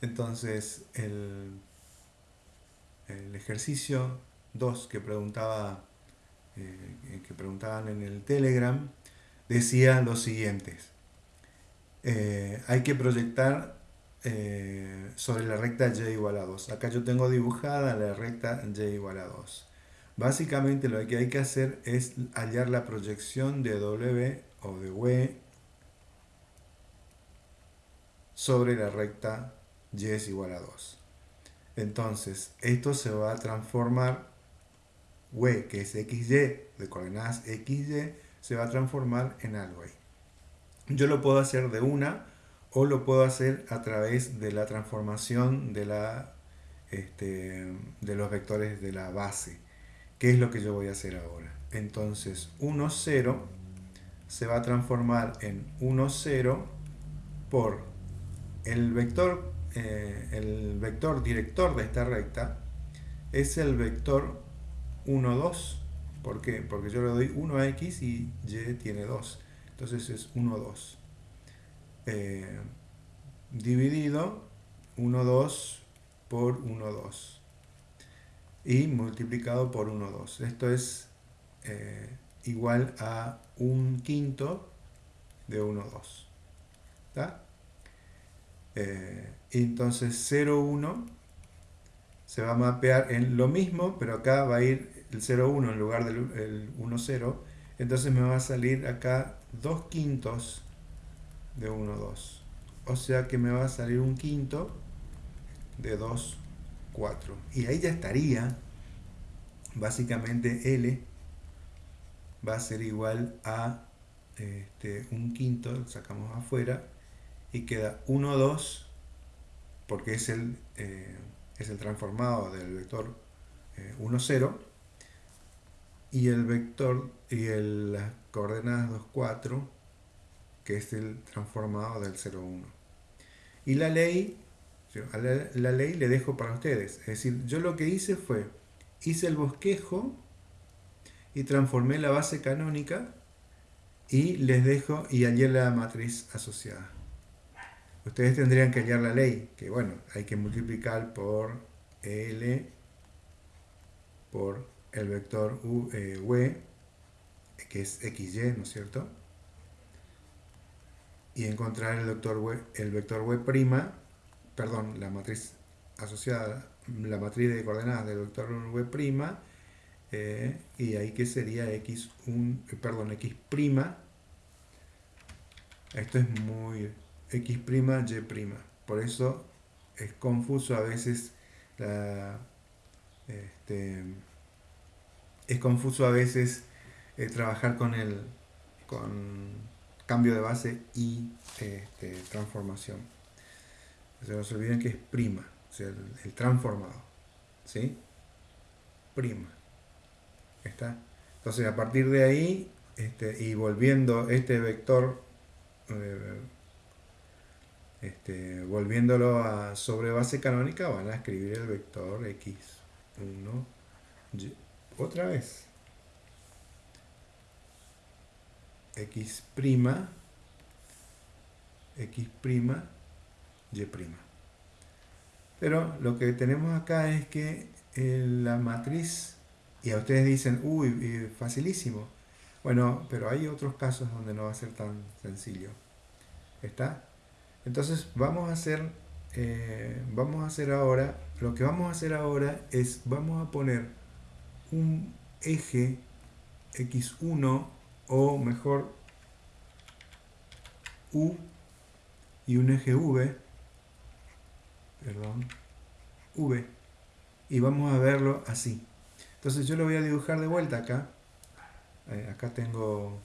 Entonces, el, el ejercicio 2 que preguntaba eh, que preguntaban en el Telegram decía lo siguiente. Eh, hay que proyectar eh, sobre la recta y igual a 2. Acá yo tengo dibujada la recta y igual a 2. Básicamente lo que hay que hacer es hallar la proyección de W o de W sobre la recta y es igual a 2. Entonces, esto se va a transformar, W, que es XY, de coordenadas XY, se va a transformar en algo ahí. Yo lo puedo hacer de una o lo puedo hacer a través de la transformación de, la, este, de los vectores de la base. ¿Qué es lo que yo voy a hacer ahora? Entonces, 1, 0 se va a transformar en 1, 0 por el vector, eh, el vector director de esta recta es el vector 1, 2. ¿Por qué? Porque yo le doy 1 a x y y tiene 2. Entonces es 1, 2. Eh, dividido 1, 2 por 1, 2. Y multiplicado por 1, 2. Esto es eh, igual a un quinto de 1, 2. ¿Está? Eh, entonces 0, 1 se va a mapear en lo mismo, pero acá va a ir el 0, 1 en lugar del 1, 0. Entonces me va a salir acá 2 quintos de 1, 2. O sea que me va a salir un quinto de 2, 4. Y ahí ya estaría, básicamente L va a ser igual a este, un quinto, sacamos afuera, y queda 1, 2, porque es el, eh, es el transformado del vector 1, eh, 0, y el vector y el, las coordenadas 2, 4, que es el transformado del 0, 1. Y la ley, la, la ley le dejo para ustedes. Es decir, yo lo que hice fue, hice el bosquejo y transformé la base canónica y les dejo y hallé la matriz asociada ustedes tendrían que hallar la ley, que bueno, hay que multiplicar por L por el vector U, eh, que es XY, ¿no es cierto? Y encontrar el vector W, el vector perdón, la matriz asociada, la matriz de coordenadas del vector W', eh, y ahí que sería X, un, eh, perdón, X', esto es muy X', Y'. Por eso es confuso a veces este, es confuso a veces eh, trabajar con el con cambio de base y este, transformación. Se nos olviden que es prima, o sea, el, transformado. ¿Sí? Prima. ¿Está? Entonces, a partir de ahí, este, y volviendo este vector eh, este, volviéndolo a sobre base canónica, van a escribir el vector x1, otra vez, x', x', y'. Pero lo que tenemos acá es que la matriz, y a ustedes dicen, uy, facilísimo. Bueno, pero hay otros casos donde no va a ser tan sencillo. ¿Está? Entonces vamos a hacer, eh, vamos a hacer ahora, lo que vamos a hacer ahora es, vamos a poner un eje x1 o mejor u y un eje v, perdón, v, y vamos a verlo así. Entonces yo lo voy a dibujar de vuelta acá. Eh, acá tengo,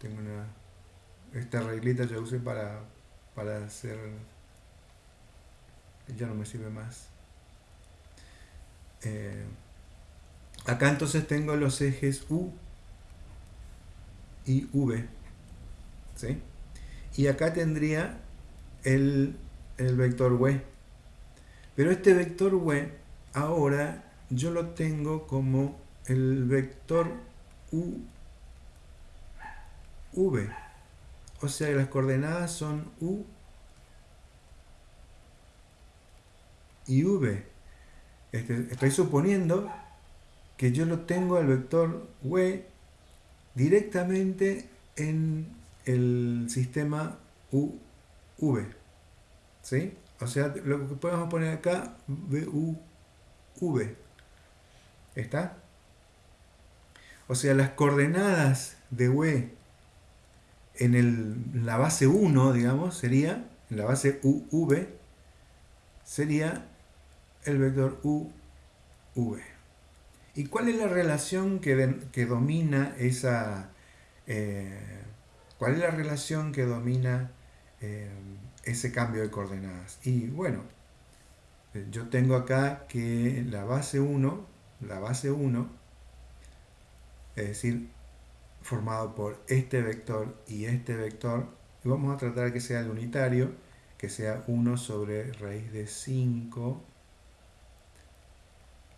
tengo una esta reglita yo usé para, para hacer ya no me sirve más. Eh, acá entonces tengo los ejes U y V ¿sí? y acá tendría el, el vector W. Pero este vector W ahora yo lo tengo como el vector U V o sea que las coordenadas son u y v. Este, estoy suponiendo que yo lo tengo al vector w directamente en el sistema uv. ¿Sí? O sea, lo que podemos poner acá, v. ¿Está? O sea, las coordenadas de w en el, la base 1, digamos, sería, en la base uv, sería el vector uv. ¿Y cuál es la relación que, que domina esa... Eh, ¿Cuál es la relación que domina eh, ese cambio de coordenadas? Y bueno, yo tengo acá que la base 1, la base 1, es decir, formado por este vector y este vector, y vamos a tratar que sea el unitario, que sea 1 sobre raíz de 5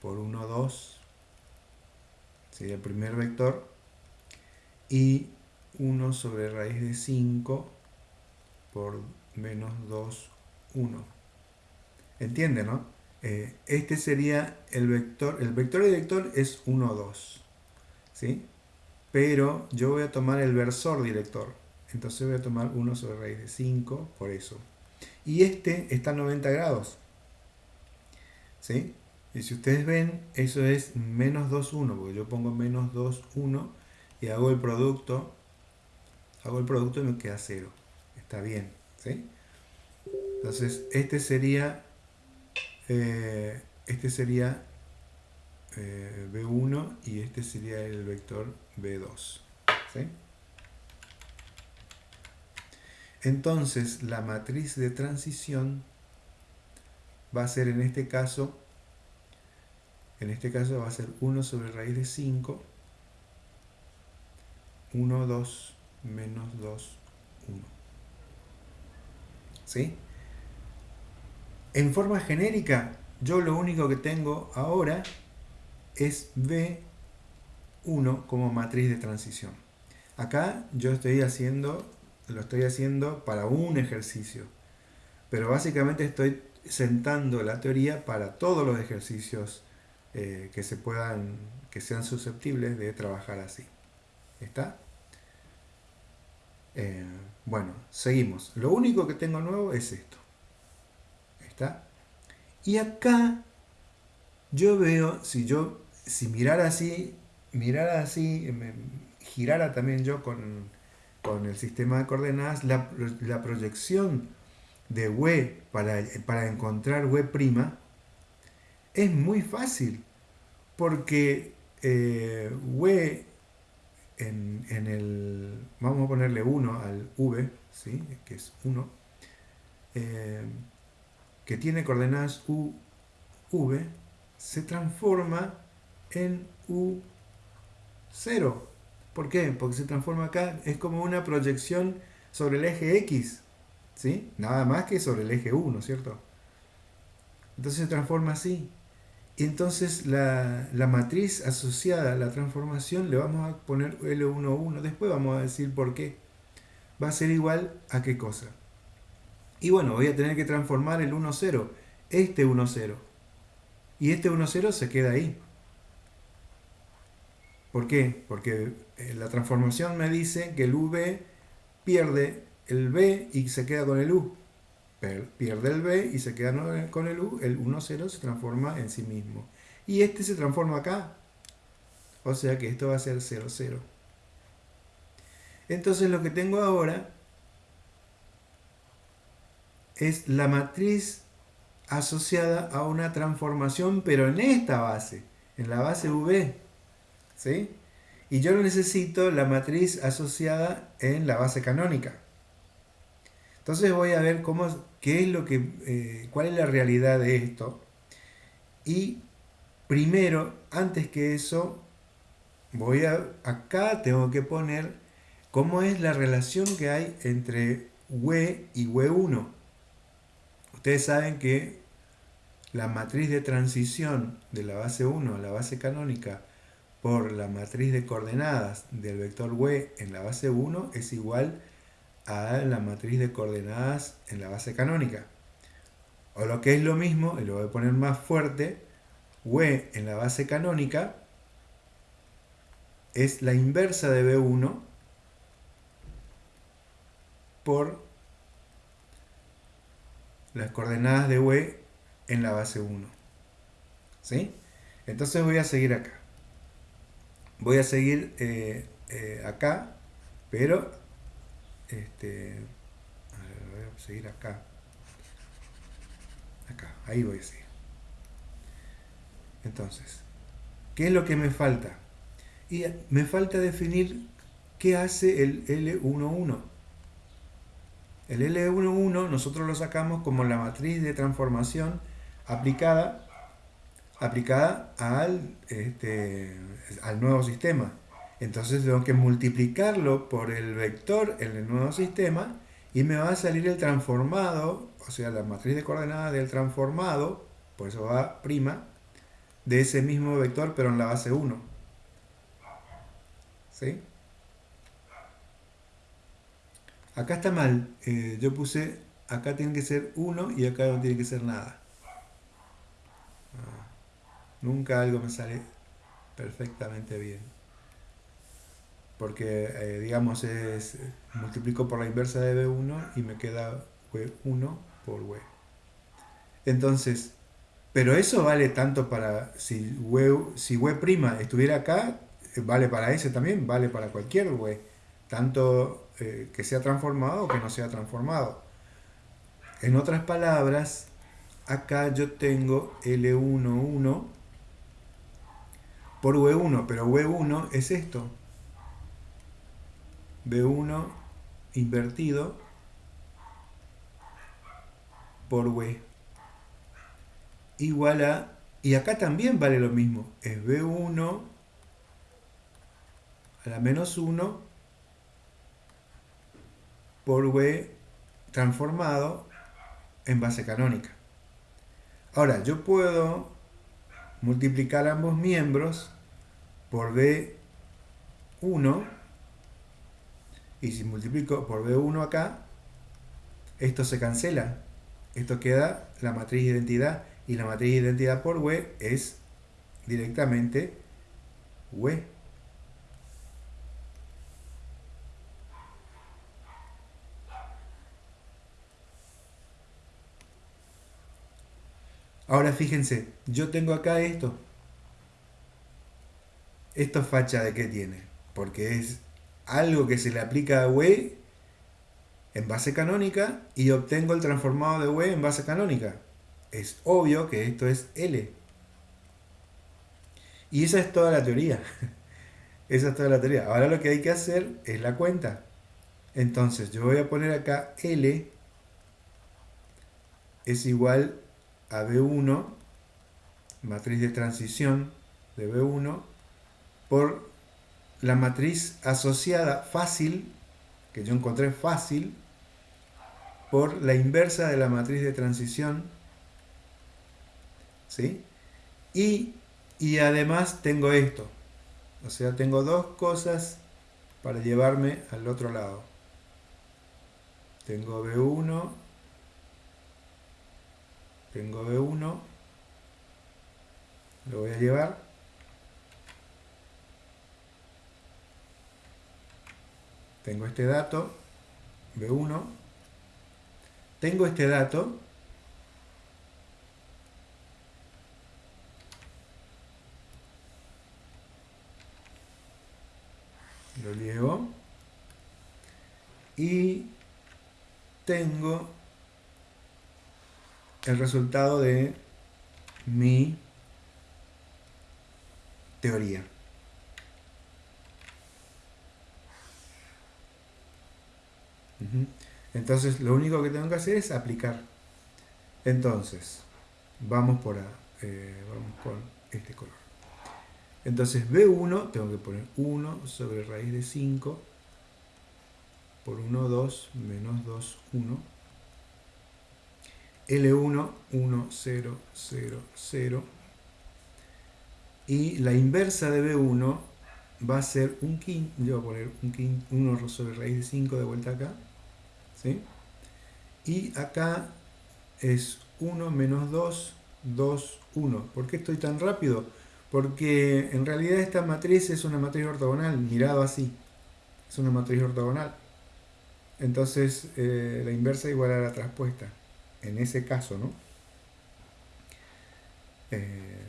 por 1, 2, sería el primer vector, y 1 sobre raíz de 5 por menos 2, 1. ¿Entiende, no? Eh, este sería el vector, el vector director es 1, 2, ¿sí? Pero yo voy a tomar el versor director, entonces voy a tomar 1 sobre raíz de 5, por eso. Y este está a 90 grados, ¿sí? Y si ustedes ven, eso es menos 2, 1, porque yo pongo menos 2, 1 y hago el producto, hago el producto y me queda 0. Está bien, ¿sí? Entonces, este sería, eh, este sería eh, B1 y este sería el vector B2, ¿sí? Entonces, la matriz de transición va a ser en este caso en este caso va a ser 1 sobre raíz de 5, 1, 2, menos 2, 1. ¿Sí? En forma genérica, yo lo único que tengo ahora es B1 como matriz de transición. Acá yo estoy haciendo, lo estoy haciendo para un ejercicio, pero básicamente estoy sentando la teoría para todos los ejercicios eh, que se puedan, que sean susceptibles de trabajar así. ¿Está? Eh, bueno, seguimos. Lo único que tengo nuevo es esto. ¿Está? Y acá yo veo, si yo, si mirara así, mirara así, me girara también yo con, con el sistema de coordenadas, la, la proyección de W para, para encontrar W' es muy fácil, porque eh, W en, el, vamos a ponerle 1 al V, ¿sí? que es 1, eh, que tiene coordenadas U, V, se transforma en U0. ¿Por qué? Porque se transforma acá, es como una proyección sobre el eje X, ¿sí? Nada más que sobre el eje 1, ¿cierto? Entonces se transforma así. Y entonces la, matriz asociada a la transformación le vamos a poner L11, después vamos a decir por qué. Va a ser igual a qué cosa. Y bueno, voy a tener que transformar el 1,0, este 1,0. Y este 1,0 se queda ahí. ¿Por qué? Porque eh, la transformación me dice que el V pierde el B y se queda con el U pierde el B y se queda con el U, el 1, 0 se transforma en sí mismo. Y este se transforma acá. O sea que esto va a ser 0, 0. Entonces lo que tengo ahora es la matriz asociada a una transformación, pero en esta base, en la base V. ¿Sí? Y yo necesito la matriz asociada en la base canónica. Entonces voy a ver cómo, qué es lo que, eh, cuál es la realidad de esto. Y primero, antes que eso, voy a, acá tengo que poner cómo es la relación que hay entre W y W1. Ustedes saben que la matriz de transición de la base 1 a la base canónica por la matriz de coordenadas del vector W en la base 1 es igual a la matriz de coordenadas en la base canónica. O lo que es lo mismo, y lo voy a poner más fuerte, W en la base canónica es la inversa de B1 por las coordenadas de W en la base 1. ¿Sí? Entonces voy a seguir acá. Voy a seguir eh, eh, acá, pero este, voy a seguir acá. Acá, ahí voy a seguir. Entonces, ¿qué es lo que me falta? Y me falta definir qué hace el L11. El L11 nosotros lo sacamos como la matriz de transformación aplicada, aplicada al, este, al nuevo sistema. Entonces tengo que multiplicarlo por el vector en el nuevo sistema y me va a salir el transformado, o sea, la matriz de coordenadas del transformado, por eso va prima, de ese mismo vector pero en la base 1. ¿Sí? Acá está mal. Eh, yo puse, acá tiene que ser 1 y acá no tiene que ser nada. Nunca algo me sale perfectamente bien. Porque, eh, digamos, es, multiplico por la inversa de B1 y me queda W1 por W. Entonces, pero eso vale tanto para, si W, si estuviera acá, vale para ese también, vale para cualquier W. Tanto eh, que sea transformado o que no sea transformado. En otras palabras, acá yo tengo L11 por W1, pero W1 es esto. B1 invertido por W igual a... Y acá también vale lo mismo. Es B1 a la menos 1 por W transformado en base canónica. Ahora, yo puedo multiplicar ambos miembros por B1 y si multiplico por B1 acá, esto se cancela. Esto queda la matriz de identidad y la matriz de identidad por W es directamente W. Ahora fíjense, yo tengo acá esto. ¿Esto facha de qué tiene? Porque es algo que se le aplica a W en base canónica y obtengo el transformado de W en base canónica. Es obvio que esto es L. Y esa es toda la teoría. esa es toda la teoría. Ahora lo que hay que hacer es la cuenta. Entonces yo voy a poner acá L es igual a B1, matriz de transición de B1, por la matriz asociada fácil, que yo encontré fácil, por la inversa de la matriz de transición, ¿sí? Y, y además tengo esto, o sea, tengo dos cosas para llevarme al otro lado. Tengo B1 tengo B1, lo voy a llevar. Tengo este dato, B1. Tengo este dato. Lo llevo. Y tengo el resultado de mi teoría. Entonces, lo único que tengo que hacer es aplicar. Entonces, vamos por eh, vamos con este color. Entonces, B1, tengo que poner 1 sobre raíz de 5 por 1, 2, menos 2, 1 L1, 1, 0, 0, 0. Y la inversa de B1 va a ser un quinto, yo voy a poner un quinto, 1 sobre raíz de 5 de vuelta acá, ¿sí? Y acá es 1 menos 2, 2, 1. ¿Por qué estoy tan rápido? Porque en realidad esta matriz es una matriz ortogonal, mirado así. Es una matriz ortogonal. Entonces eh, la inversa igual a la traspuesta. En ese caso, ¿no? Eh,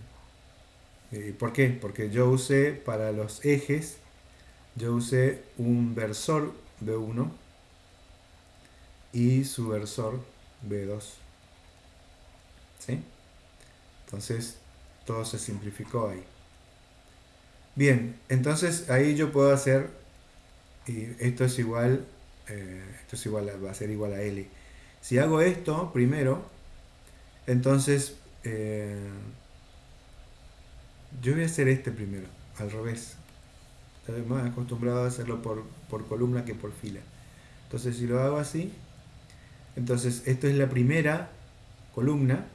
eh, ¿Por qué? Porque yo usé para los ejes, yo usé un versor B1 y su versor B2. ¿Sí? Entonces, todo se simplificó ahí. Bien, entonces ahí yo puedo hacer, y esto es igual, eh, esto es igual, va a ser igual a L. Si hago esto primero, entonces eh, yo voy a hacer este primero, al revés. Estoy más acostumbrado a hacerlo por, por columna que por fila. Entonces si lo hago así, entonces esto es la primera columna.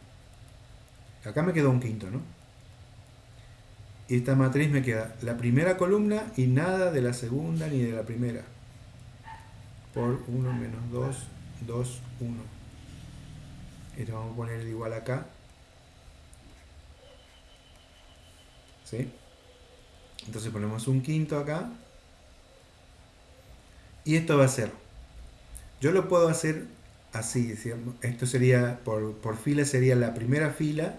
Acá me quedó un quinto, ¿no? Y esta matriz me queda la primera columna y nada de la segunda ni de la primera. Por 1 menos 2, 2, 1. Esto vamos a poner igual acá. ¿Sí? Entonces ponemos un quinto acá. Y esto va a ser, yo lo puedo hacer así, esto sería, por, por fila sería la primera fila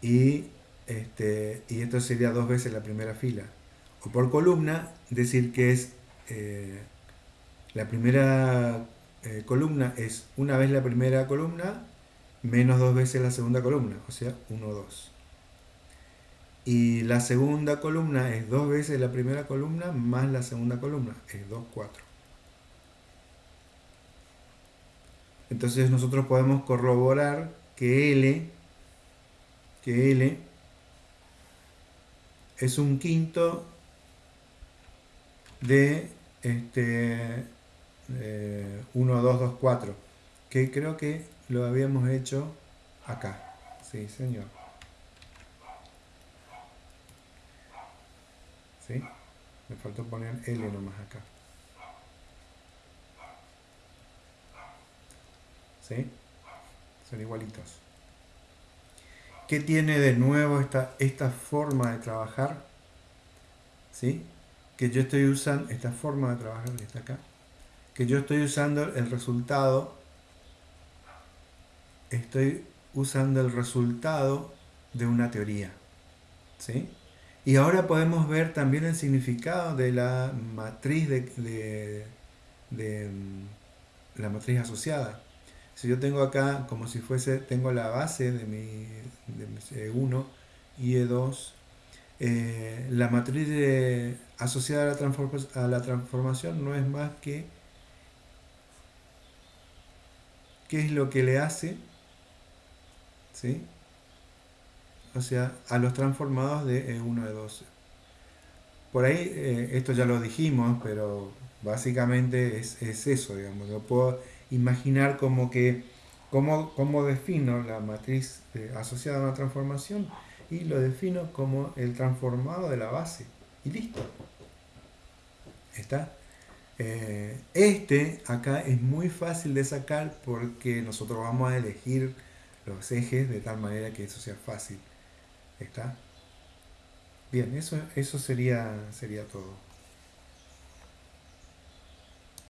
y, este, y esto sería dos veces la primera fila. O por columna, decir que es eh, la primera eh, columna es una vez la primera columna menos dos veces la segunda columna, o sea, 1, 2. Y la segunda columna es dos veces la primera columna más la segunda columna, es 2, 4. Entonces nosotros podemos corroborar que L, que L es un quinto de este, 1, 2, 2, 4, que creo que lo habíamos hecho acá. Sí, señor. ¿Sí? Me faltó poner L nomás acá. ¿Sí? Son igualitos. ¿Qué tiene de nuevo esta, esta forma de trabajar? ¿Sí? Que yo estoy usando, esta forma de trabajar que está acá, que yo estoy usando el resultado, estoy usando el resultado de una teoría. ¿Sí? Y ahora podemos ver también el significado de la matriz de, de, mm, la matriz asociada. Si yo tengo acá como si fuese, tengo la base de mi, de E1 y E2, eh, la matriz asociada a la, a la transformación no es más que qué es lo que le hace, ¿sí? o sea, a los transformados de E1 e 2 Por ahí, eh, esto ya lo dijimos, pero básicamente es, eso, digamos. Yo puedo imaginar como que, cómo, cómo defino la matriz asociada a una transformación y lo defino como el transformado de la base. Y listo. ¿Está? Eh, este acá es muy fácil de sacar porque nosotros vamos a elegir los ejes de tal manera que eso sea fácil. ¿Está? Bien, eso, eso sería, sería todo.